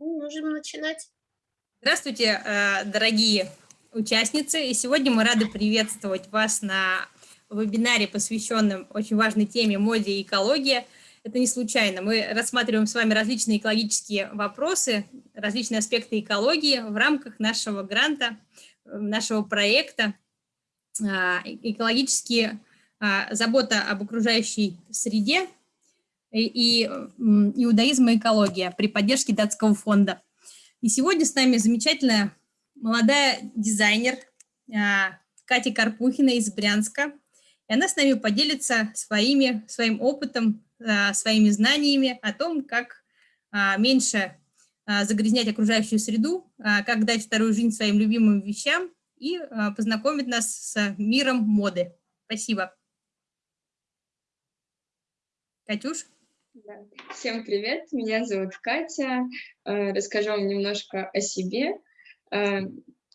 Можем начинать. Здравствуйте, э, дорогие участницы. И сегодня мы рады приветствовать вас на вебинаре, посвященном очень важной теме моде и экологии. Это не случайно. Мы рассматриваем с вами различные экологические вопросы, различные аспекты экологии в рамках нашего гранта, нашего проекта э, «Экологические э, забота об окружающей среде и иудаизм и экология при поддержке датского фонда. И сегодня с нами замечательная молодая дизайнер а, Катя Карпухина из Брянска. И она с нами поделится своими, своим опытом, а, своими знаниями о том, как а, меньше загрязнять окружающую среду, как дать вторую жизнь своим любимым вещам и познакомит нас с миром моды. Спасибо. Катюш? Всем привет, меня зовут Катя. Э, расскажу вам немножко о себе. Э,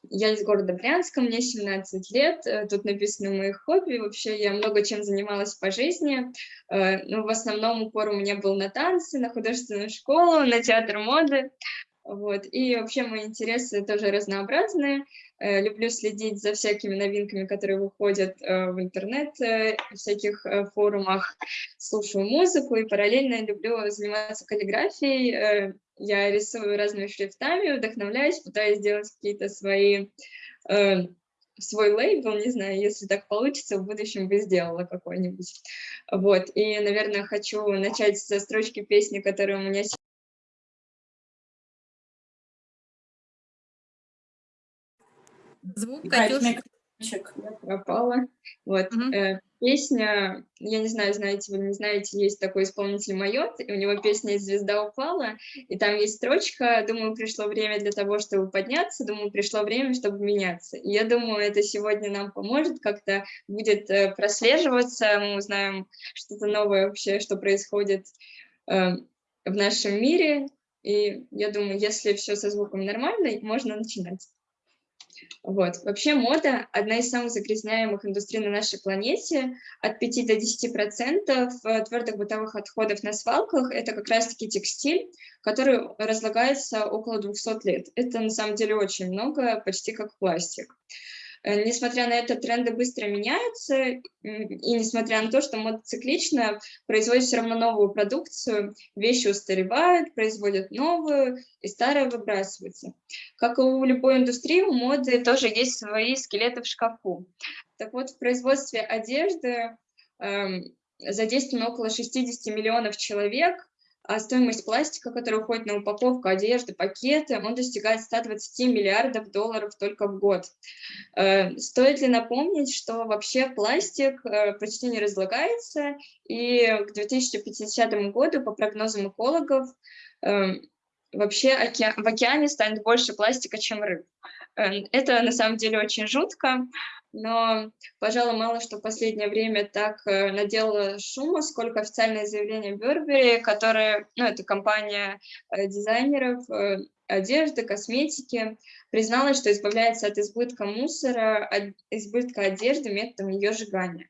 я из города Брянска, мне 17 лет, э, тут написано мои хобби, вообще я много чем занималась по жизни, но в основном упор у меня был на танцы, на художественную школу, на театр моды, вот. И вообще мои интересы тоже разнообразные. Э, люблю следить за всякими новинками, которые выходят э, в интернет, э, в всяких форумах, слушаю музыку и параллельно люблю заниматься каллиграфией. Я рисую разными шрифтами, вдохновляюсь, пытаюсь сделать какие-то свои свой лейбл, не знаю, если так получится, в будущем бы сделала какой-нибудь. Вот, и, наверное, хочу начать со строчки песни, которая у меня Звук, Катюш. пропала. Вот. Угу. Э, песня, я не знаю, знаете вы не знаете, есть такой исполнитель Майот, и у него песня «Звезда упала», и там есть строчка «Думаю, пришло время для того, чтобы подняться, думаю, пришло время, чтобы меняться». И я думаю, это сегодня нам поможет, как-то будет э, прослеживаться, мы узнаем что-то новое вообще, что происходит э, в нашем мире, и я думаю, если все со звуком нормально, можно начинать. Вот. Вообще мода – одна из самых загрязняемых индустрий на нашей планете. От 5 до 10% э, твердых бытовых отходов на свалках – это как раз-таки текстиль, который разлагается около 200 лет. Это на самом деле очень много, почти как пластик. Э, несмотря на это, тренды быстро меняются, и несмотря на то, что мода циклично, производит все равно новую продукцию, вещи устаревают, производят новую, и старая выбрасывается. Как и у любой индустрии, у моды тоже есть свои скелеты в шкафу. Так вот, в производстве одежды э, задействовано около 60 миллионов человек, а стоимость пластика, который уходит на упаковку одежды, пакеты, он достигает 120 миллиардов долларов только в год. Э, стоит ли напомнить, что вообще пластик э, почти не разлагается, и к 2050 году, по прогнозам экологов, вообще в океане станет больше пластика, чем рыб. Это на самом деле очень жутко, но, пожалуй, мало что в последнее время так э, наделало шума, сколько официальное заявление Бербери, которое, ну, это компания э, дизайнеров э, одежды, косметики, призналась, что избавляется от избытка мусора, от избытка одежды методом ее сжигания.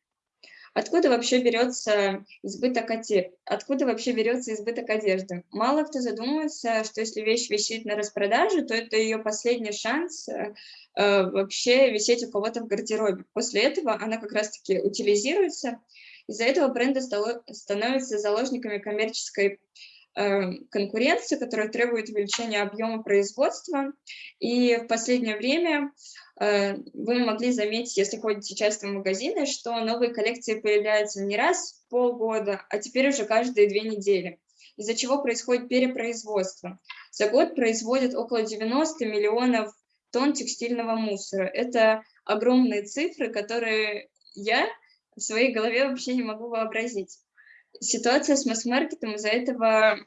Откуда вообще берется избыток одежды? Откуда вообще берется избыток одежды? Мало кто задумывается, что если вещь висит на распродаже, то это ее последний шанс э, э, вообще висеть у кого-то в гардеробе. После этого она как раз-таки утилизируется. Из-за этого бренды становятся заложниками коммерческой э, конкуренции, которая требует увеличения объема производства. И в последнее время вы могли заметить, если ходите часто в магазины, что новые коллекции появляются не раз в полгода, а теперь уже каждые две недели, из-за чего происходит перепроизводство. За год производят около 90 миллионов тонн текстильного мусора. Это огромные цифры, которые я в своей голове вообще не могу вообразить. Ситуация с масс-маркетом из-за этого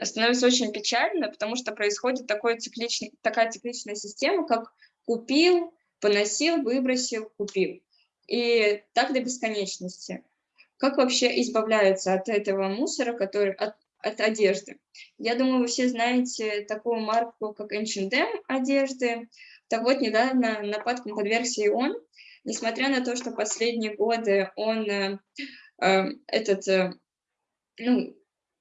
становится очень печально, потому что происходит такой цикличный, такая цикличная система, как купил, поносил, выбросил, купил. И так до бесконечности. Как вообще избавляются от этого мусора, который от, от одежды? Я думаю, вы все знаете такую марку, как H&M одежды. Так вот, недавно нападкам подвергся и он. Несмотря на то, что последние годы он, э, э, этот, э, ну,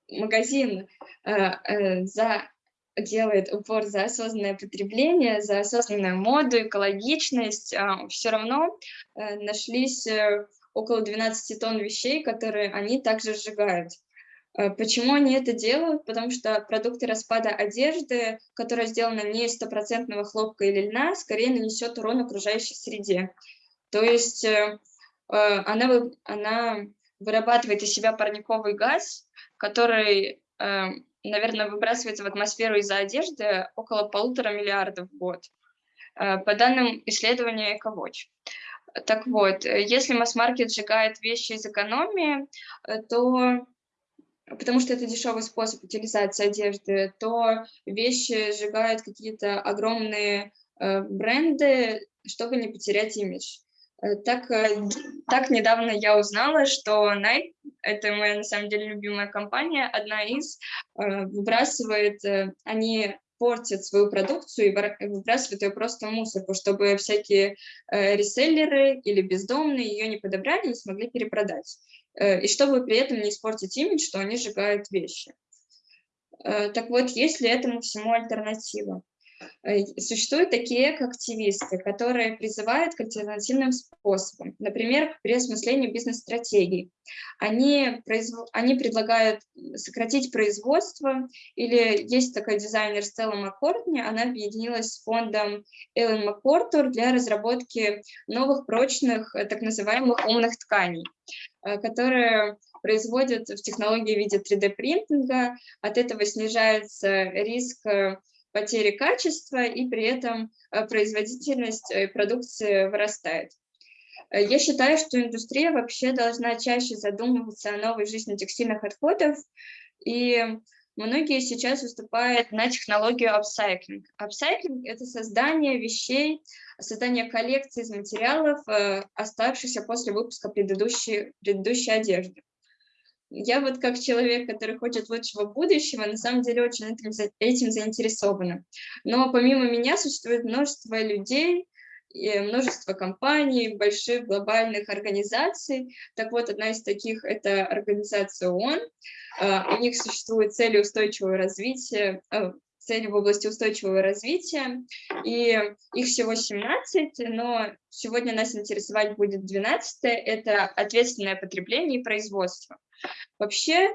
магазин э, э, за делает упор за осознанное потребление, за осознанную моду, экологичность, а, все равно э, нашлись э, около 12 тонн вещей, которые они также сжигают. Э, почему они это делают? Потому что продукты распада одежды, которая сделана не из стопроцентного хлопка или льна, скорее нанесет урон окружающей среде. То есть она, она вырабатывает из себя парниковый газ, который наверное, выбрасывается в атмосферу из-за одежды около полутора миллиардов в год, э, по данным исследования EcoWatch. Так вот, если масс-маркет сжигает вещи из экономии, э, то потому что это дешевый способ утилизации одежды, то вещи сжигают какие-то огромные э, бренды, чтобы не потерять имидж. Так, так недавно я узнала, что Nike это моя, на самом деле, любимая компания, одна из, э, выбрасывает, э, они портят свою продукцию и выбрасывают ее просто в мусорку, чтобы всякие э, реселлеры или бездомные ее не подобрали и смогли перепродать. И чтобы при этом не испортить имидж, что они сжигают вещи. Так вот, есть ли этому всему альтернатива? Э, существуют такие активисты, которые призывают к альтернативным способам, например, к переосмыслению бизнес-стратегий. Они, произв... они предлагают сократить производство, или есть такой дизайнер Стелла Маккортни, она объединилась с фондом Эллен Маккортур для разработки новых прочных, э, так называемых умных тканей, э, которые производят в технологии в виде 3D-принтинга, от этого снижается риск потери качества, и при этом э, производительность э, продукции вырастает. Э, я считаю, что индустрия вообще должна чаще задумываться о новой жизни текстильных отходов, и многие сейчас выступают на технологию апсайклинг. Апсайклинг – это создание вещей, создание коллекции из материалов, оставшихся после выпуска предыдущей, предыдущей одежды. Я вот как человек, который хочет лучшего будущего, на самом деле очень этим, этим заинтересована. Но помимо меня существует множество людей, и множество компаний, больших глобальных организаций. Так вот, одна из таких – это организация ООН. А, у них существуют цели устойчивого развития, а, цели в области устойчивого развития, и их всего 17, но сегодня нас интересовать будет 12 это ответственное потребление и производство. Вообще,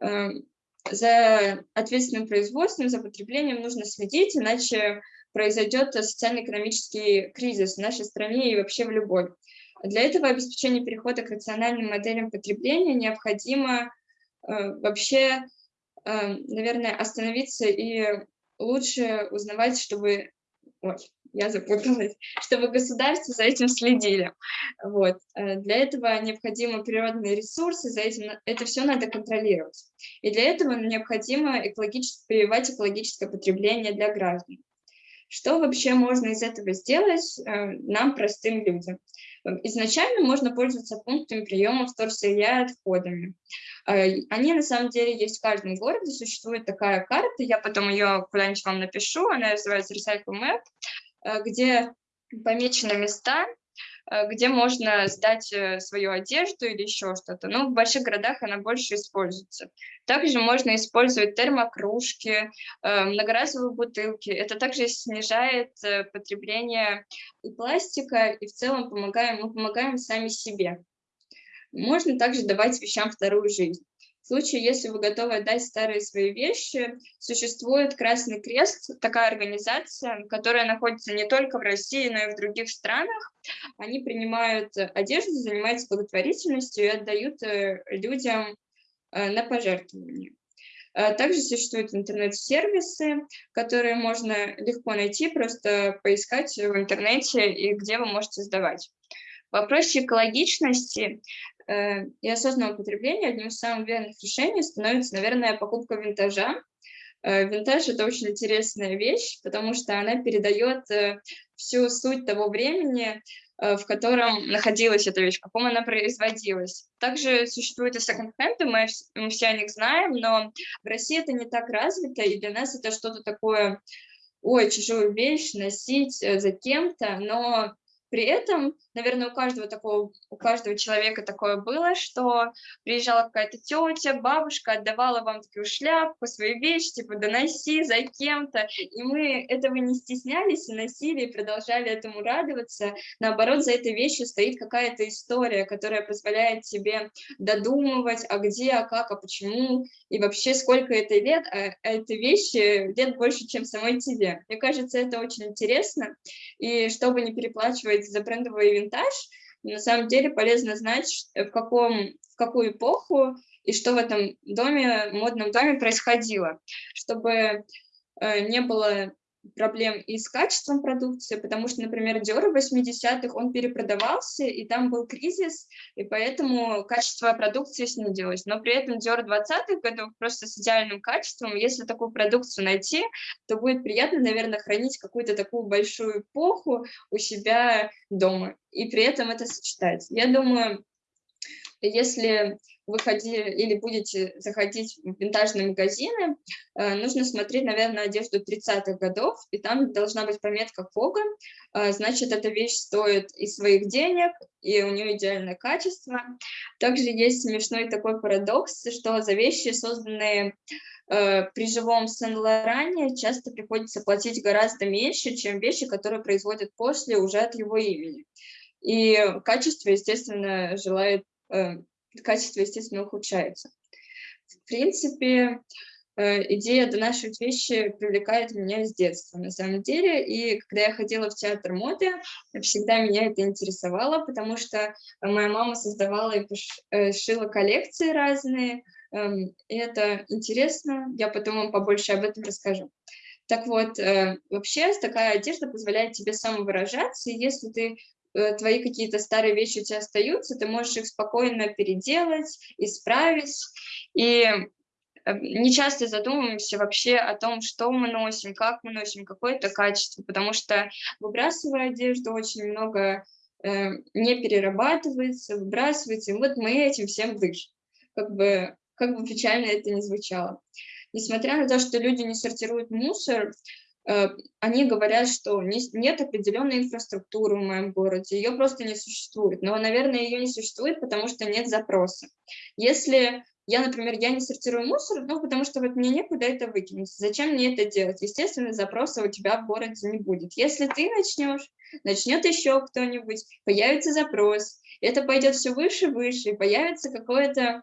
эм, за ответственным производством, за потреблением нужно следить, иначе произойдет социально-экономический кризис в нашей стране и вообще в любой. Для этого обеспечения перехода к рациональным моделям потребления необходимо э, вообще, э, наверное, остановиться и лучше узнавать, чтобы... Ой, я запуталась, чтобы государство за этим следили. Вот. Э, для этого необходимы природные ресурсы, за этим это все надо контролировать. И для этого необходимо экологически, прививать экологическое потребление для граждан. Что вообще можно из этого сделать э, нам, простым людям? Изначально можно пользоваться пунктами приема вторсырья отходами. Э, они на самом деле есть в каждом городе, существует такая карта, я потом ее куда-нибудь вам напишу, она называется Recycle Map, э, где помечены места, где можно сдать э, свою одежду или еще что-то. Но в больших городах она больше используется. Также можно использовать термокружки, э, многоразовые бутылки. Это также снижает потребление и пластика, и в целом помогаем, мы помогаем сами себе. Можно также давать вещам вторую жизнь. Случае, если вы готовы отдать старые свои вещи, существует Красный Крест, такая организация, которая находится не только в России, но и в других странах. Они принимают одежду, занимаются благотворительностью и отдают э, людям э, на пожертвования. Э, также существуют интернет-сервисы, которые можно легко найти, просто поискать в интернете и где вы можете сдавать. В вопросе экологичности и осознанного потребления одним из самых верных решений становится, наверное, покупка винтажа. Э, винтаж – это очень интересная вещь, потому что она передает э, всю суть того времени, в котором находилась эта вещь, в каком она производилась. Также существуют и секонд-хенды, мы, мы все о них знаем, но в России это не так развито, и для нас это что-то такое, ой, чужую вещь носить за кем-то, но при этом, наверное, у каждого такого, у каждого человека такое было, что приезжала какая-то тетя, бабушка, отдавала вам такую шляпку, свои вещи, типа, доноси за кем-то, и мы этого не стеснялись и носили, и продолжали этому радоваться. Наоборот, за этой вещью стоит какая-то история, которая позволяет тебе додумывать, а где, а как, а почему, и вообще сколько это лет, а этой вещи лет больше, чем самой тебе. Мне кажется, это очень интересно, и чтобы не переплачивать рассказывать за брендовый винтаж, на самом деле полезно знать, в, каком, в какую эпоху и что в этом доме, модном доме происходило, чтобы э, не было проблем и с качеством продукции, потому что, например, Dior в 80-х, он перепродавался, и там был кризис, и поэтому качество продукции снизилось. Но при этом Dior 20-х годов просто с идеальным качеством, если такую продукцию найти, то будет приятно, наверное, хранить какую-то такую большую эпоху у себя дома, и при этом это сочетать. Я думаю, если вы ходили или будете заходить в винтажные магазины, э, нужно смотреть, наверное, одежду 30-х годов, и там должна быть пометка Фога, э, значит, эта вещь стоит и своих денег, и у нее идеальное качество. Также есть смешной такой парадокс, что за вещи, созданные э, при живом Сен-Лоране, часто приходится платить гораздо меньше, чем вещи, которые производят после уже от его имени. И качество, естественно, желает качество, естественно, ухудшается. В принципе, э, идея донашивать вещи привлекает меня с детства, на самом деле. И когда я ходила в театр моды, всегда меня это интересовало, потому что моя мама создавала и э, шила коллекции разные. Эм, и это интересно, я потом вам побольше об этом расскажу. Так вот, э, вообще такая одежда позволяет тебе самовыражаться, и если ты твои какие-то старые вещи у тебя остаются, ты можешь их спокойно переделать, исправить. И э, не часто задумываемся вообще о том, что мы носим, как мы носим, какое это качество, потому что выбрасывая одежду очень много э, не перерабатывается, выбрасывается, и вот мы этим всем дышим. Как бы, как бы печально это ни звучало. Несмотря на то, что люди не сортируют мусор, Э, они говорят, что нет определенной инфраструктуры в моем городе, ее просто не существует. Но, наверное, ее не существует, потому что нет запроса. Если я, например, я не сортирую мусор, ну, потому что вот мне некуда это выкинуть. Зачем мне это делать? Естественно, запроса у тебя в городе не будет. Если ты начнешь, начнет еще кто-нибудь, появится запрос, это пойдет все выше, выше, и появится какое-то Э,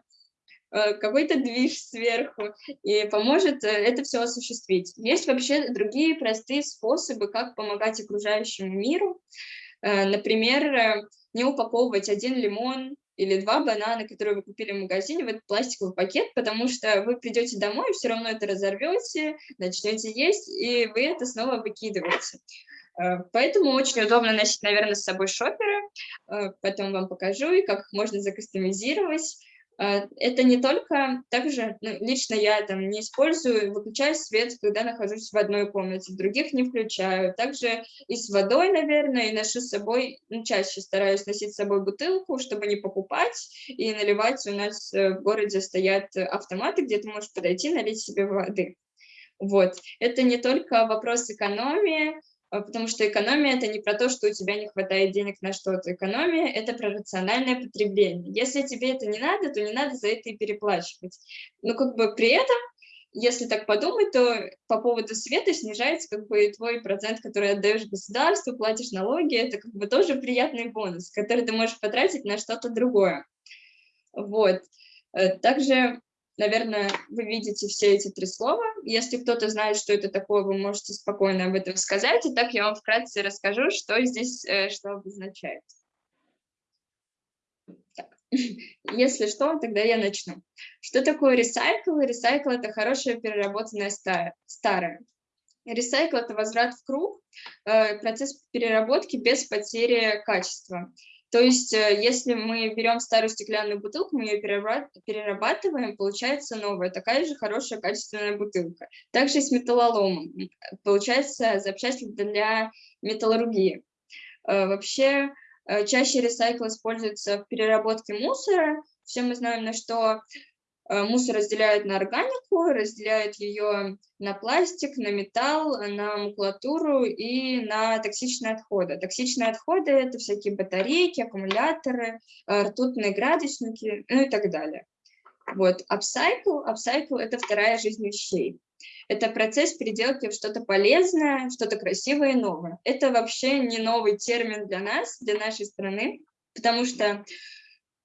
какой-то движ сверху и поможет э, это все осуществить. Есть вообще другие простые способы, как помогать окружающему миру. Э, например, не упаковывать один лимон или два банана, которые вы купили в магазине, в этот пластиковый пакет, потому что вы придете домой, все равно это разорвете, начнете есть, и вы это снова выкидываете. Поэтому очень удобно носить, наверное, с собой шоперы. Потом вам покажу, и как можно закастомизировать. А, это не только, также ну, лично я там не использую, выключаю свет, когда нахожусь в одной комнате, других не включаю. Также и с водой, наверное, и ношу с собой, ну, чаще стараюсь носить с собой бутылку, чтобы не покупать и наливать. У нас э, в городе стоят автоматы, где ты можешь подойти, налить себе воды. Вот. Это не только вопрос экономии, потому что экономия – это не про то, что у тебя не хватает денег на что-то. Экономия – это про рациональное потребление. Если тебе это не надо, то не надо за это и переплачивать. Но как бы при этом, если так подумать, то по поводу света снижается как бы твой процент, который отдаешь государству, платишь налоги. Это как бы тоже приятный бонус, который ты можешь потратить на что-то другое. Вот. Э, также Наверное, вы видите все эти три слова. Если кто-то знает, что это такое, вы можете спокойно об этом сказать. И так я вам вкратце расскажу, что здесь э, что обозначает. Если что, тогда я начну. Что такое ресайкл? Ресайкл – это хорошее переработанное старое. Ресайкл – это возврат в круг, э, процесс переработки без потери качества. То есть, э, если мы берем старую стеклянную бутылку, мы ее перерабатываем, получается новая, такая же хорошая качественная бутылка. Также с металлоломом. Получается запчасть для металлургии. Э, вообще, э, чаще ресайкл используется в переработке мусора. Все мы знаем, на что мусор разделяют на органику, разделяют ее на пластик, на металл, на макулатуру и на токсичные отходы. Токсичные отходы – это всякие батарейки, аккумуляторы, э, ртутные градусники, ну и так далее. Вот, upcycle, upcycle – это вторая жизнь вещей. Это процесс переделки в что-то полезное, что-то красивое и новое. Это вообще не новый термин для нас, для нашей страны, потому что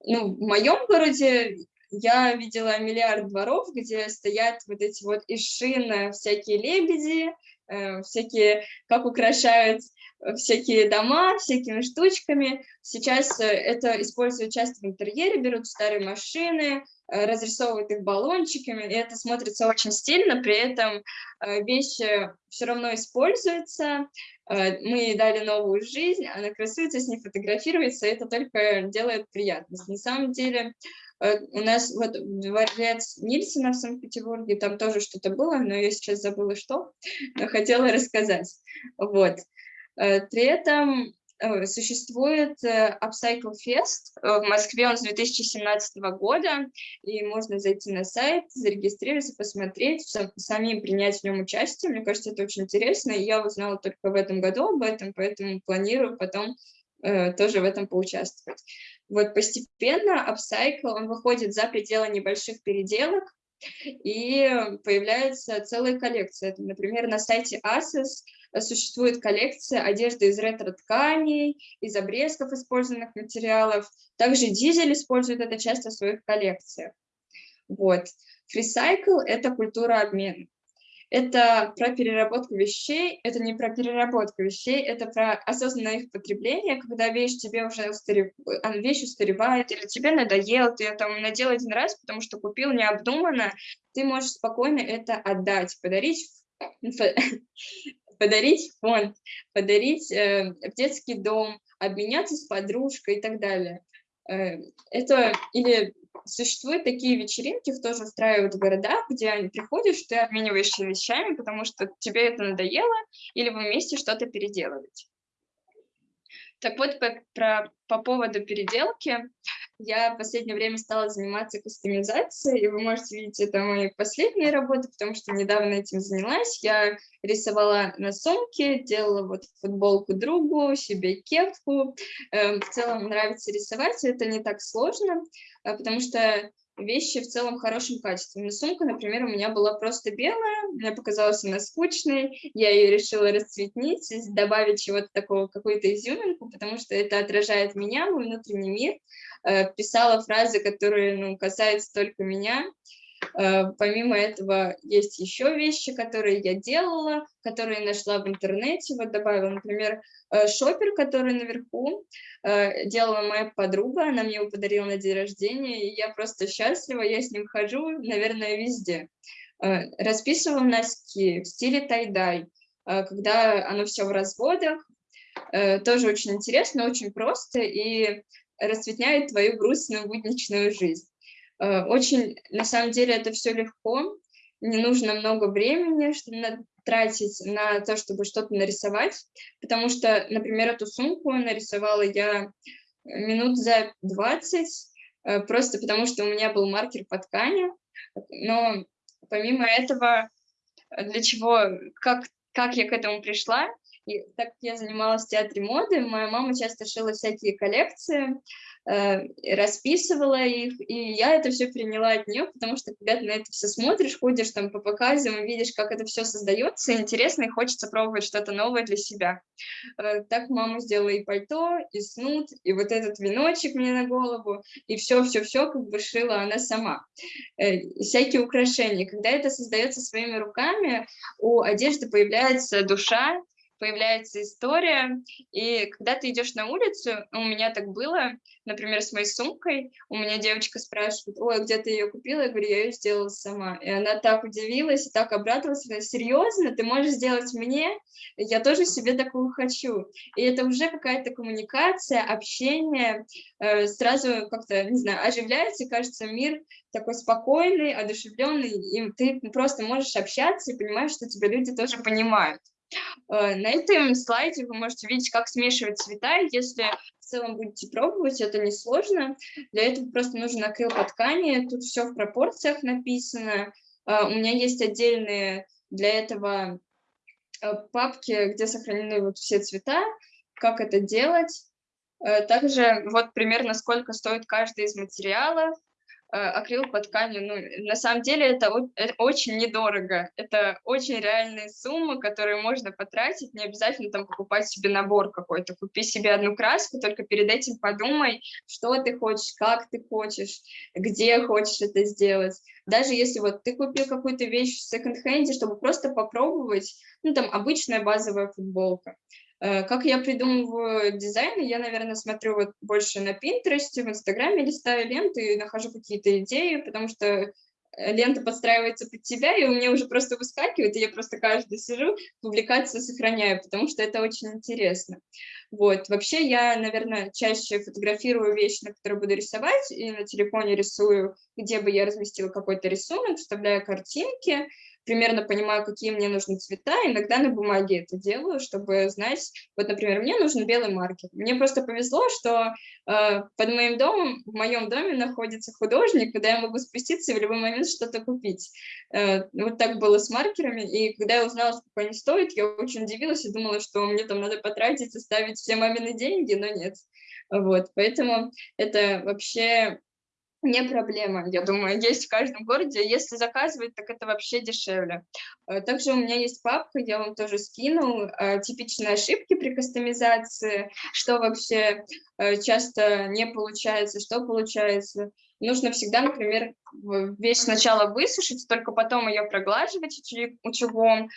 ну, в моем городе я видела миллиард дворов, где стоят вот эти вот из шин всякие лебеди, э, всякие, как украшают э, всякие дома всякими штучками. Сейчас э, это используют часто в интерьере, берут старые машины, разрисовывают их баллончиками, и это смотрится очень стильно, при этом вещи все равно используются, мы ей дали новую жизнь, она красуется, с ней фотографируется, и это только делает приятность. На самом деле у нас вот дворец Нильсона в Санкт-Петербурге, там тоже что-то было, но я сейчас забыла что, но хотела рассказать. Вот. Э, при этом э, существует Upcycle Fest в Москве, он с 2017 года, и можно зайти на сайт, зарегистрироваться, посмотреть, самим принять в нем участие. Мне кажется, это очень интересно, я узнала только в этом году об этом, поэтому планирую потом тоже в этом поучаствовать. Вот постепенно апсайкл, он выходит за пределы небольших переделок, и появляется целая коллекция. Например, на сайте Asos существует коллекция одежды из ретро-тканей, из обрезков использованных материалов. Также Дизель использует это часто в своих коллекциях. Вот. Фрисайкл – это культура обмена это про переработку вещей, это не про переработку вещей, это про осознанное их потребление, когда вещь тебе уже устарев... вещь устаревает, или тебе надоело, ты ее там надел один раз, потому что купил необдуманно, ты можешь спокойно это отдать, подарить подарить фонд, подарить э, в детский дом, обменяться с подружкой и так далее. Э, это или существуют такие вечеринки, тоже устраивают в городах, где приходишь, ты обмениваешься вещами, потому что тебе это надоело, или вы вместе что-то переделываете. Так вот, по, про, по поводу переделки, я в последнее время стала заниматься кастомизацией, и вы можете видеть, это мои последние работы, потому что недавно этим занялась. Я рисовала на сумке, делала вот футболку другу, себе кепку. Эм, в целом нравится рисовать, это не так сложно, э, потому что вещи в целом в хорошем качестве. Но сумка, например, у меня была просто белая, мне показалась она скучной, я ее решила расцветнить, добавить чего-то такого, какую-то изюминку, потому что это отражает меня, мой внутренний мир. Э, писала фразы, которые ну, касаются только меня, помимо этого, есть еще вещи, которые я делала, которые нашла в интернете. Вот добавила, например, э, шопер, который наверху э, делала моя подруга, она мне его подарила на день рождения, и я просто счастлива, я с ним хожу, наверное, везде. Расписывала носки в стиле тай-дай, когда оно все в разводах, тоже очень интересно, очень просто и расцветняет твою грустную будничную жизнь. Э, очень, на самом деле, это все легко, не нужно много времени, чтобы тратить на то, чтобы что-то нарисовать, потому что, например, эту сумку нарисовала я минут за 20, э, просто потому что у меня был маркер по ткани, но помимо этого, для чего, как, как я к этому пришла, и так как я занималась в театре моды, моя мама часто шила всякие коллекции, Э, расписывала их, и я это все приняла от нее, потому что когда ты на это все смотришь, ходишь там по показам, видишь, как это все создается, интересно, и хочется пробовать что-то новое для себя. Э, так мама сделала и пальто, и снуд, и вот этот веночек мне на голову, и все-все-все как бы шила она сама. Э, всякие украшения. Когда это создается своими руками, у одежды появляется душа, появляется история, и когда ты идешь на улицу, у меня так было, например, с моей сумкой, у меня девочка спрашивает, ой, где ты ее купила? Я говорю, я ее сделала сама. И она так удивилась, и так обрадовалась, говорит, серьезно, ты можешь сделать мне? Я тоже себе такую хочу. И это уже какая-то коммуникация, общение, э, сразу как-то, не знаю, оживляется, кажется, мир такой спокойный, одушевленный, и ты просто можешь общаться и понимаешь, что тебя люди тоже понимают. Э, на этом слайде вы можете видеть, как смешивать цвета. Если в целом будете пробовать, это несложно. Для этого просто нужен акрил по ткани. Тут все в пропорциях написано. Э, у меня есть отдельные для этого э, папки, где сохранены вот все цвета, как это делать. Также вот примерно сколько стоит каждый из материалов. Э, акрил по ткани, ну, на самом деле это, это очень недорого, это очень реальные суммы, которые можно потратить, не обязательно там покупать себе набор какой-то, купи себе одну краску, только перед этим подумай, что ты хочешь, как ты хочешь, где хочешь это сделать. Даже если вот ты купил какую-то вещь в секонд-хенде, чтобы просто попробовать, ну, там, обычная базовая футболка, Э, как я придумываю дизайн, я, наверное, смотрю вот больше на Pinterest, в Инстаграме листаю ленты и нахожу какие-то идеи, потому что э, лента подстраивается под тебя, и у меня уже просто выскакивает, и я просто каждый сижу, публикацию сохраняю, потому что это очень интересно. Вот, вообще я, наверное, чаще фотографирую вещи, на которые буду рисовать, и на телефоне рисую, где бы я разместила какой-то рисунок, вставляю картинки, примерно понимаю, какие мне нужны цвета, иногда на бумаге это делаю, чтобы знать, вот, например, мне нужен белый маркер. Мне просто повезло, что э, под моим домом, в моем доме находится художник, куда я могу спуститься и в любой момент что-то купить. Э, вот так было с маркерами, и когда я узнала, сколько они стоят, я очень удивилась и думала, что мне там надо потратить, оставить все мамины деньги, но нет. Вот, поэтому это вообще не проблема, я думаю, есть в каждом городе. Если заказывать, так это вообще дешевле. Э, также у меня есть папка, я вам тоже скинул, э, типичные ошибки при кастомизации, что вообще э, часто не получается, что получается. Нужно всегда, например, вещь сначала высушить, только потом ее проглаживать утюгом,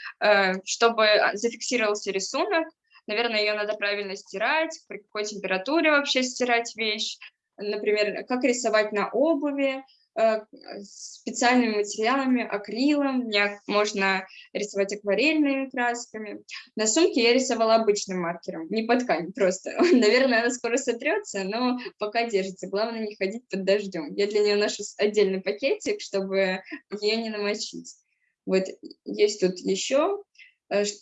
чтобы зафиксировался рисунок. Наверное, ее надо правильно стирать, при какой температуре вообще стирать вещь например, как рисовать на обуви, э, специальными материалами, акрилом, можно рисовать акварельными красками. На сумке я рисовала обычным маркером, не по ткани просто. Наверное, она скоро сотрется, но пока держится. Главное не ходить под дождем. Я для нее ношу отдельный пакетик, чтобы ее не намочить. Вот есть тут еще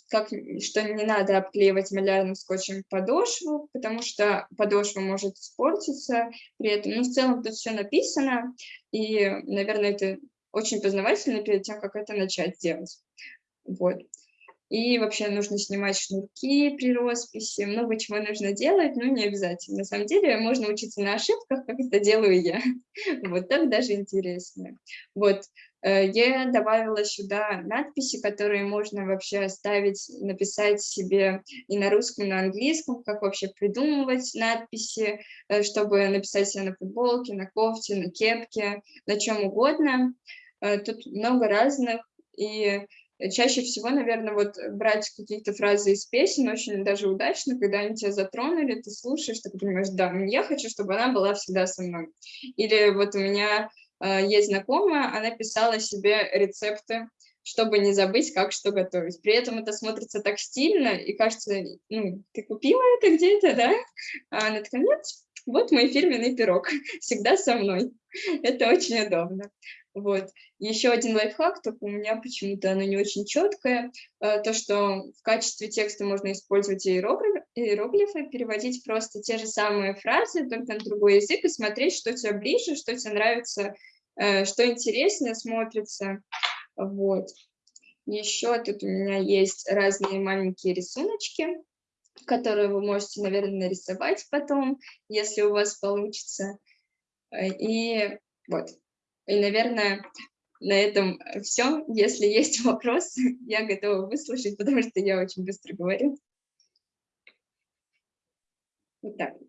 как, что не надо обклеивать малярным скотчем подошву, потому что подошва может испортиться при этом. Но в целом тут все написано, и, наверное, это очень познавательно перед тем, как это начать делать. Вот. И вообще нужно снимать шнурки при росписи, много чего нужно делать, но не обязательно. На самом деле можно учиться на ошибках, как это делаю я. Вот так даже интереснее. Вот. Э, я добавила сюда надписи, которые можно вообще оставить, написать себе и на русском, и на английском, как вообще придумывать надписи, э, чтобы написать себе на футболке, на кофте, на кепке, на чем угодно. Э, тут много разных, и чаще всего, наверное, вот брать какие-то фразы из песен очень даже удачно, когда они тебя затронули, ты слушаешь, ты понимаешь, да, я хочу, чтобы она была всегда со мной. Или вот у меня есть знакомая, она писала себе рецепты, чтобы не забыть, как что готовить. При этом это смотрится так стильно, и кажется, ну, ты купила это где-то, да? А она такая, нет, вот мой фирменный пирог, всегда со мной. Это очень удобно. Вот. Еще один лайфхак, только у меня почему-то оно не очень четкое, э, то, что в качестве текста можно использовать иероглифы, переводить просто те же самые фразы, только на другой язык, и смотреть, что тебе ближе, что тебе нравится, э, что интереснее смотрится. Вот. Еще тут у меня есть разные маленькие рисуночки, которые вы можете, наверное, нарисовать потом, если у вас получится. Э, и вот, и, наверное, на этом все. Если есть вопросы, я готова выслушать, потому что я очень быстро говорю. Вот так вот.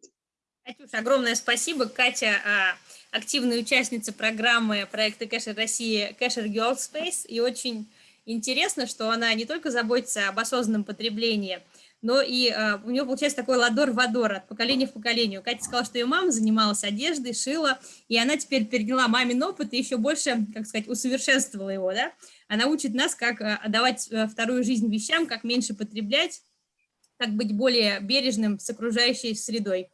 Катюша, огромное спасибо. Катя а, активная участница программы проекта Кэшер России Кэшер Girl Space. И очень интересно, что она не только заботится об осознанном потреблении, но и э, у нее получается такой ладор-вадор от поколения в поколение. Катя сказала, что ее мама занималась одеждой, шила, и она теперь переняла мамин опыт и еще больше, как сказать, усовершенствовала его, да. Она учит нас, как э, отдавать э, вторую жизнь вещам, как меньше потреблять, как быть более бережным с окружающей средой.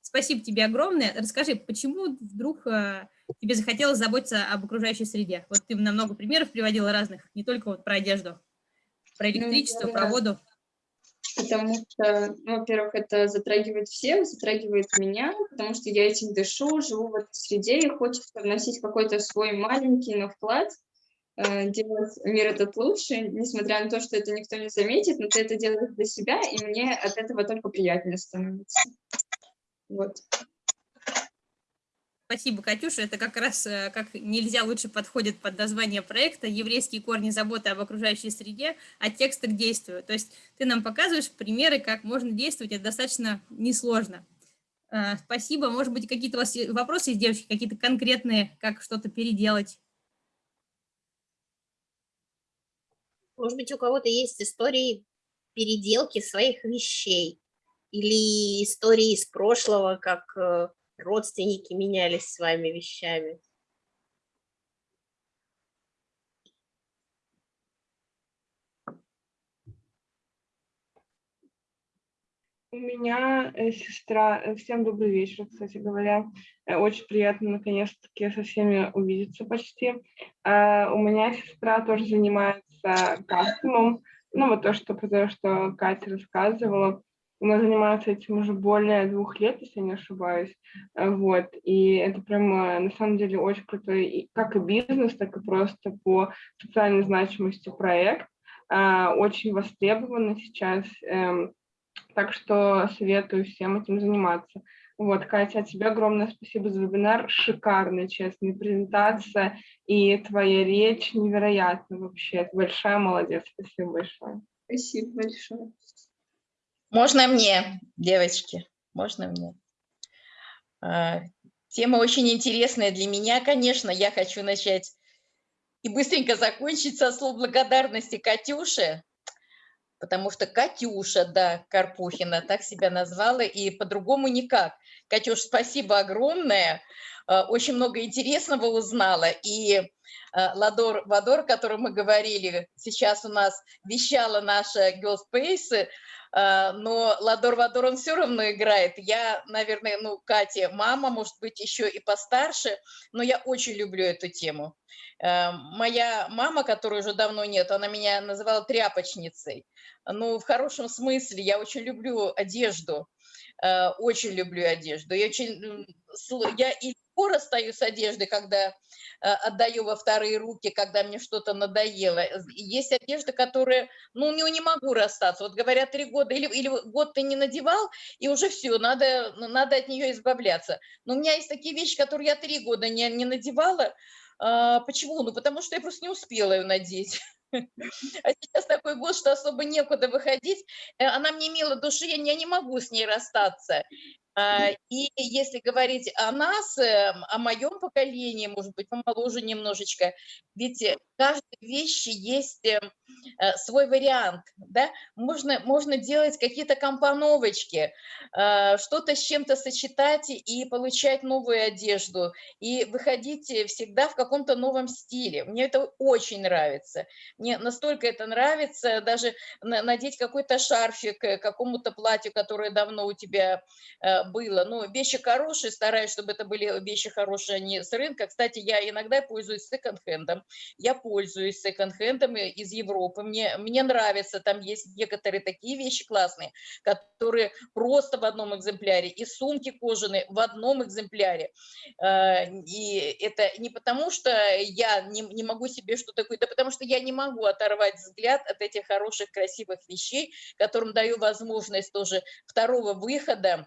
Спасибо тебе огромное. Расскажи, почему вдруг э, тебе захотелось заботиться об окружающей среде? Вот ты нам много примеров приводила разных, не только вот про одежду, про ну, электричество, ну, про воду. потому что, ну, во-первых, это затрагивает всех, затрагивает меня, потому что я этим дышу, живу в этой среде, и хочется вносить какой-то свой маленький, но вклад, делать мир этот лучше, несмотря на то, что это никто не заметит, но ты это делаешь для себя, и мне от этого только приятнее становится. Вот. Спасибо, Катюша. Это как раз э, как нельзя лучше подходит под название проекта «Еврейские корни заботы об окружающей среде, от текста к действию». То есть ты нам показываешь примеры, как можно действовать, это достаточно несложно. Э, спасибо. Может быть, какие-то у вас вопросы есть, девочки, какие-то конкретные, как что-то переделать? Может быть, у кого-то есть истории переделки своих вещей или истории из прошлого, как э, родственники менялись с вами вещами? У меня э, сестра, э, всем добрый вечер, кстати говоря. Очень приятно наконец-таки со всеми увидеться почти. А, у меня сестра тоже занимается кастомом. Ну, вот то, что, что Катя рассказывала. Она занимается этим уже более двух лет, если не ошибаюсь. Э, вот. И это прямо на самом деле очень крутой, как и бизнес, так и просто по социальной значимости проект. А, очень востребованный сейчас. Эм, так что советую всем этим заниматься. Вот, Катя, тебе огромное спасибо за вебинар. Шикарная, честная презентация. И твоя речь невероятна вообще. Ты большая молодец. Спасибо большое. Спасибо большое. Можно мне, девочки, можно мне. А, тема очень интересная для меня, конечно. Я хочу начать и быстренько закончить со слов благодарности Катюше, потому что Катюша, да, Карпухина, так себя назвала, и по-другому никак. Катюш, спасибо огромное, очень много интересного узнала, и а, Ладор Вадор, о котором мы говорили, сейчас у нас вещала наша Girl Space, а, но Ладор Вадор, он все равно играет. Я, наверное, ну, Катя, мама, может быть, еще и постарше, но я очень люблю эту тему. Моя мама, которой уже давно нет, она меня называла тряпочницей. Ну, в хорошем смысле, я очень люблю одежду, очень люблю одежду. Я, очень, я и легко расстаюсь с одеждой, когда Э, отдаю во вторые руки, когда мне что-то надоело. Есть одежда, которая, ну, не, не могу расстаться. Вот говорят, три года или, или год ты не надевал, и уже все, надо, надо от нее избавляться. Но у меня есть такие вещи, которые я три года не, не надевала. А, почему? Ну, потому что я просто не успела ее надеть. А сейчас такой год, что особо некуда выходить. Э, она мне мила души, я не могу с ней расстаться. А, и если говорить о нас, эм, о моем поколении, может быть, помоложе немножечко, ведь каждой вещи есть эм, э, свой вариант, да, можно, можно делать какие-то компоновочки, э, что-то с чем-то сочетать и получать новую одежду, и выходить всегда в каком-то новом стиле. Мне это очень нравится. Мне настолько это нравится, даже надеть какой-то шарфик к какому-то платью, которое давно у тебя было. Ну, вещи хорошие, стараюсь, чтобы это были вещи хорошие, а не с рынка. Кстати, я иногда пользуюсь секонд-хендом. Я пользуюсь секонд-хендом из Европы. Мне, мне нравится, там есть некоторые такие вещи классные, которые просто в одном экземпляре. И сумки кожаные в одном экземпляре. А, и это не потому, что я не, не могу себе что-то такое, да потому что я не могу оторвать взгляд от этих хороших, красивых вещей, которым даю возможность тоже второго выхода Э,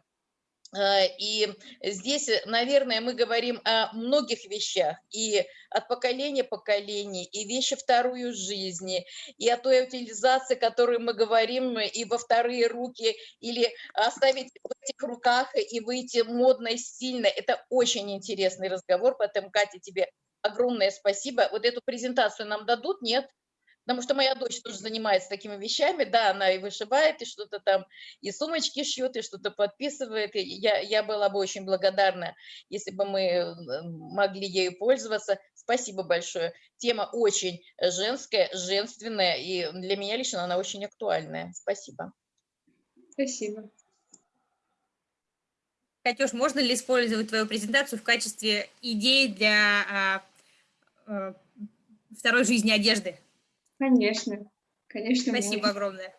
и здесь, наверное, мы говорим о многих вещах, и от поколения поколений, и вещи вторую жизни, и о той утилизации, которую мы говорим, и во вторые руки, или оставить в этих руках и выйти модно и стильно. Это очень интересный разговор, поэтому, Катя, тебе огромное спасибо. Вот эту презентацию нам дадут, нет? Потому что моя дочь тоже занимается такими вещами, да, она и вышивает, и что-то там, и сумочки шьет, и что-то подписывает. И я, я была бы очень благодарна, если бы мы э, могли ею пользоваться. Спасибо большое. Тема очень женская, женственная, и для меня лично она очень актуальная. Спасибо. Спасибо. Катюш, можно ли использовать твою презентацию в качестве идеи для а, а, второй жизни одежды? Конечно, конечно. Спасибо можно. огромное.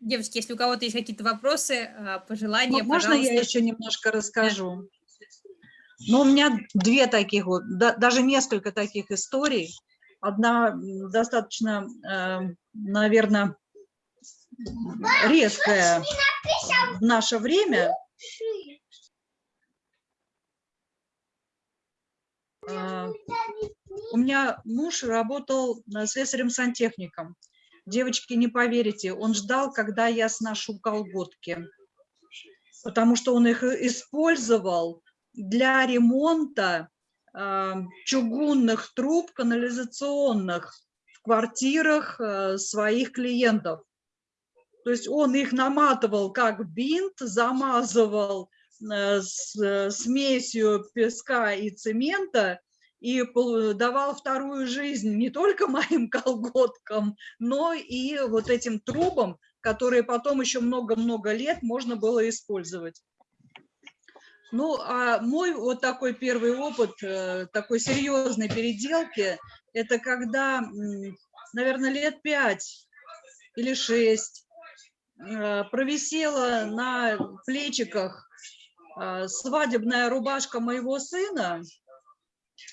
Девочки, если у кого-то есть какие-то вопросы, э, пожелания, Можно пожалуйста. я еще немножко расскажу? Ну у меня две таких вот, да, даже несколько таких историй. Одна достаточно, э, наверное, резкая в наше время. У меня муж работал э, слесарем-сантехником. Девочки, не поверите, он ждал, когда я сношу колготки, потому что он их использовал для ремонта э, чугунных труб канализационных в квартирах э, своих клиентов. То есть он их наматывал как бинт, замазывал с э, смесью песка и цемента и давал вторую жизнь не только моим колготкам, но и вот этим трубам, которые потом еще много-много лет можно было использовать. Ну, а мой вот такой первый опыт, э, такой серьезной переделки, это когда, наверное, лет пять или шесть э, провисела на плечиках э, свадебная рубашка моего сына.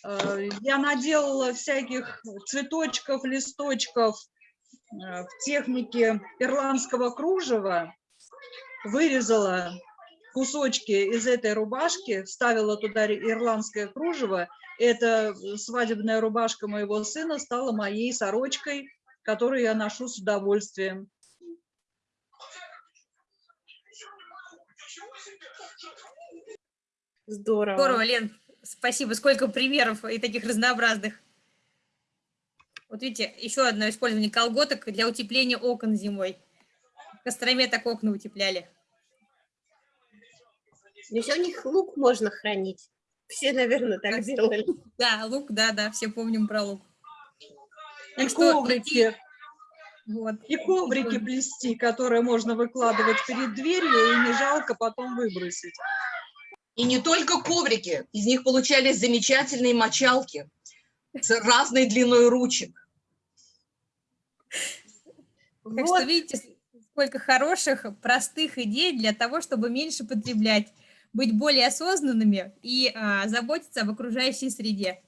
Э, Я наделала всяких цветочков, листочков э, в технике ирландского кружева, вырезала кусочки из этой рубашки, вставила туда ирландское кружево. Эта э, свадебная рубашка моего сына стала моей сорочкой, которую я ношу с удовольствием. Здорово. Здорово, Лен, спасибо. Сколько примеров и таких разнообразных. Вот видите, еще одно использование колготок для утепления окон зимой. В Костроме так окна утепляли. Ведь у них лук можно хранить. Все, наверное, так Так. делали. Да, лук, да, да, все помним про лук. И что коврики, Вот. и коврики плести, которые можно выкладывать перед дверью, и не жалко потом выбросить. И не только коврики, из них получались замечательные мочалки с разной длиной ручек. Так Вот. что видите, сколько хороших, простых идей для того, чтобы меньше потреблять, быть более осознанными и а, заботиться об окружающей среде.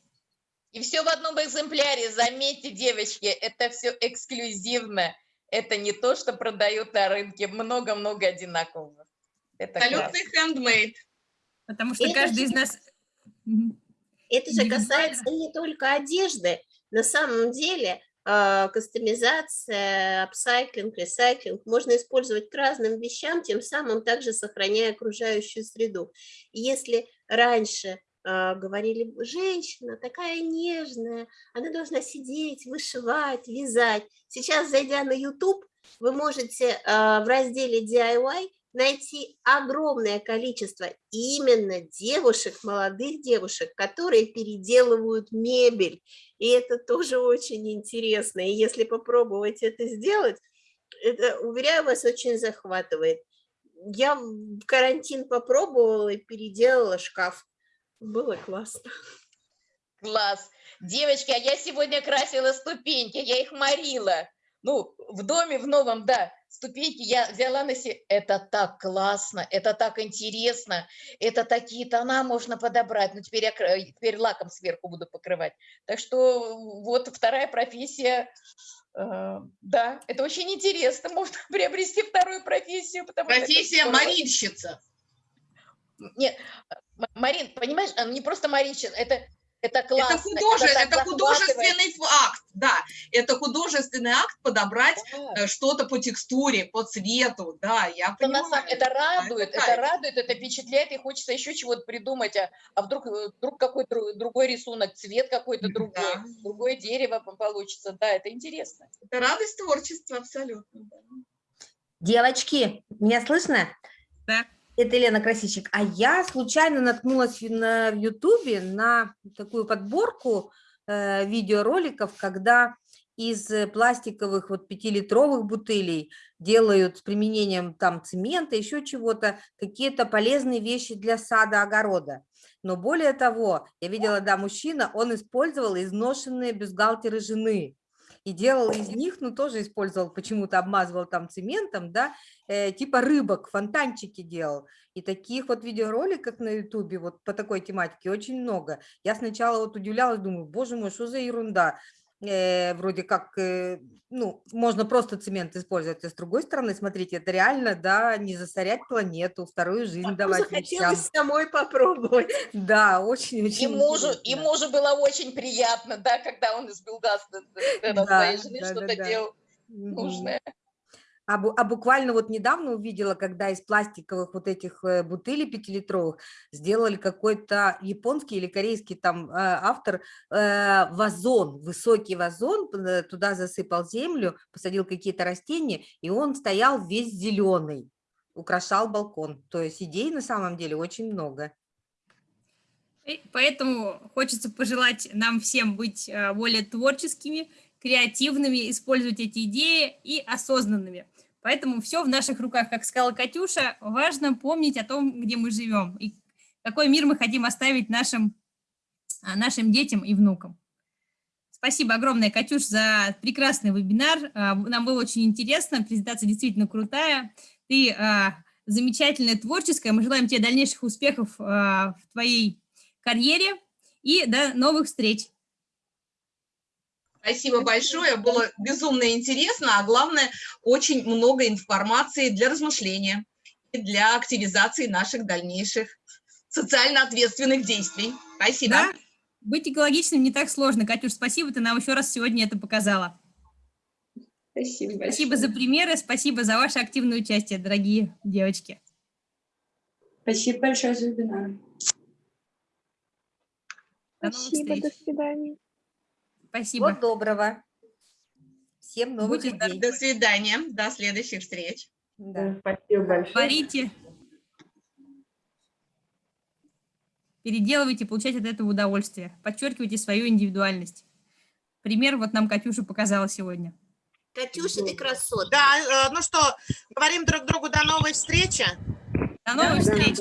И все в одном экземпляре. Заметьте, девочки, это все эксклюзивно. Это не то, что продают на рынке. Много-много одинакового. Это. Абсолютный хендмейд. Потому что Это каждый из же- нас... Мгм. Это же касается не только одежды. На самом деле а, кастомизация, апсайклинг, ресайклинг можно использовать к разным вещам, тем самым также сохраняя окружающую среду. И если раньше а, говорили, женщина такая нежная, она должна сидеть, вышивать, вязать. Сейчас, зайдя на YouTube, вы можете а, в разделе DIY найти огромное количество именно девушек, молодых девушек, которые переделывают мебель. И это тоже очень интересно. И если попробовать это сделать, это, уверяю вас, очень захватывает. Я в карантин попробовала и переделала шкаф. Было классно. Класс. Девочки, а я сегодня красила ступеньки, я их морила. Ну, в доме, в новом, да, ступеньки я взяла на себе. Это так классно, это так интересно, это такие тона можно подобрать. Ну, теперь я кра- теперь лаком сверху буду покрывать. Так что вот вторая профессия. э, Да, это очень интересно. Можно приобрести вторую профессию. Потому что Профессия здорово. морильщица. Нет, М- Марин, понимаешь, а, не просто Маринщина, это, это классно. Это, художе- это художественный акт, да. Это художественный акт подобрать Да. э, что-то по текстуре, по цвету, да, я Это, понимаю. самом- это радует, это это, радует, это впечатляет, и хочется еще чего-то придумать, а, а вдруг, э, вдруг какой-то другой рисунок, цвет какой-то другой, Да. другое дерево по- получится, да, это интересно. Это радость творчества, абсолютно. Девочки, меня слышно? Да. Это Елена Красильщик. А я случайно наткнулась на Ютубе на такую подборку э, видеороликов, когда из пластиковых вот пятилитровых бутылей делают с применением там цемента, еще чего-то, какие-то полезные вещи для сада, огорода. Но более того, я видела, да, мужчина, он использовал изношенные бюстгальтеры жены. И делал из них, ну, тоже использовал, почему-то обмазывал там цементом, да, э, типа рыбок, фонтанчики делал. И таких вот видеороликов на ютубе вот по такой тематике очень много. Я сначала вот удивлялась, думаю, боже мой, что за ерунда э, вроде как, э, ну, можно просто цемент использовать, а с другой стороны, смотрите, это реально, да, не засорять планету, вторую жизнь А давать захотелось вещам. самой попробовать. Да, очень-очень И мужу, и мужу было очень приятно, да, когда он из Билдаста Да, своей жены да, да, что-то да. делал нужное. А, а буквально вот недавно увидела, когда из пластиковых вот этих э, бутылей пятилитровых сделали какой-то японский или корейский там э, автор э, вазон, высокий вазон, туда засыпал землю, посадил какие-то растения, и он стоял весь зеленый, украшал балкон. То есть идей на самом деле очень много. И Поэтому хочется пожелать нам всем быть э, более творческими, креативными, использовать эти идеи и осознанными. Поэтому все в наших руках, как сказала Катюша, важно помнить о том, где мы живем и какой мир мы хотим оставить нашим, а, нашим детям и внукам. Спасибо огромное, Катюш, за прекрасный вебинар. А, Нам было очень интересно, презентация действительно крутая. Ты а, замечательная, творческая. Мы желаем тебе дальнейших успехов в твоей карьере и до новых встреч. Спасибо большое, было безумно интересно, а главное, очень много информации для размышления и для активизации наших дальнейших социально ответственных действий. Спасибо. Да, быть экологичным не так сложно. Катюш, спасибо, ты нам еще раз сегодня это показала. Спасибо большое. Спасибо за примеры, спасибо за ваше активное участие, дорогие девочки. Спасибо большое за вебинар. До Спасибо, до свидания. Спасибо. Всего доброго. Всем новых Будьте идей. До свидания, до следующих встреч. Да. Спасибо большое. Творите, переделывайте, получайте от этого удовольствие, подчеркивайте свою индивидуальность. Пример вот нам Катюша показала сегодня. Катюша, ты красотка. Да, э, ну что, говорим друг другу до новой встречи. До новых встреч!